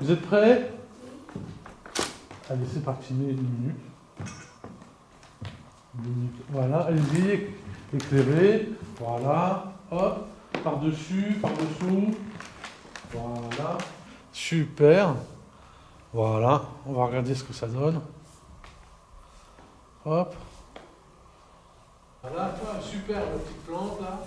Vous êtes prêts? Allez, c'est parti, une minute. Deux minutes. Voilà, allez-y. Voilà, hop, par-dessus, par-dessous. Voilà, super. Voilà, on va regarder ce que ça donne. Hop. Voilà, super, la petite plante là.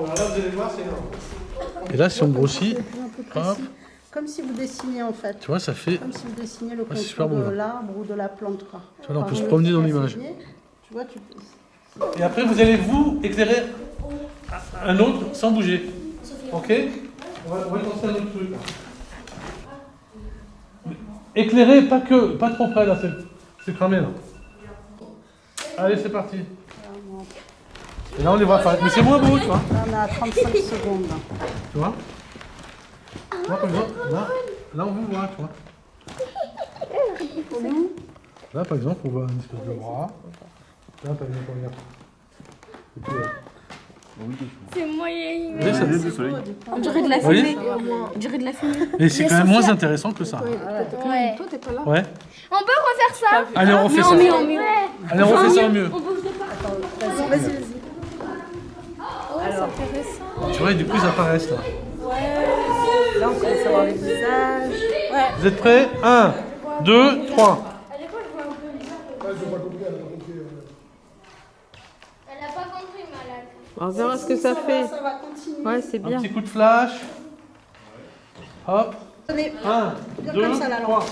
Voilà. Waouh, là vous allez voir, c'est énorme. Et là, si on grossit, hop. Comme si vous dessiniez en fait. tu vois, ça fait. Comme si vous dessiniez le Ouais, contour beau, de l'arbre ou de la plante. Quoi. Tu vois, là, on peut se promener dans l'image. lacier, Tu vois, tu peux... Et après, vous allez vous éclairer un autre sans bouger. Ok? On va, on va lancer un autre truc. là. Éclairez, pas que, pas trop près là, c'est- c'est cramé là. Allez, c'est parti. Et là, on les voit apparaître. Mais c'est moins beau, tu vois. Là, on est à 35 secondes. Tu vois Tu vois, par exemple, là, là, on vous voit, tu vois. Là, par exemple, on voit une espèce de bras. Là, par exemple, regarde. Et puis, euh, C'est moyen. vous voyez, ça- On dirait de la fumée. On dirait de la fumée. Et c'est quand même moins intéressant que ça. Ouais. Toi, t'es pas là. Ouais. On peut refaire ça Allez, on refait ça. mieux, en mieux. Allez, on refait ça en mieux. On bouge de pas. Vas-y, vas-y. Tu vois, et du coup, ils apparaissent là. Là, on commence à voir les visages. Vous êtes prêts? 1, 2, 3. Elle a pas compris, malade. On verra ce que ça fait. Ça va continuer. Ouais, c'est Un bien. petit coup de flash. Hop. Tenez, 1, Bien 2, comme ça, la lampe. 3.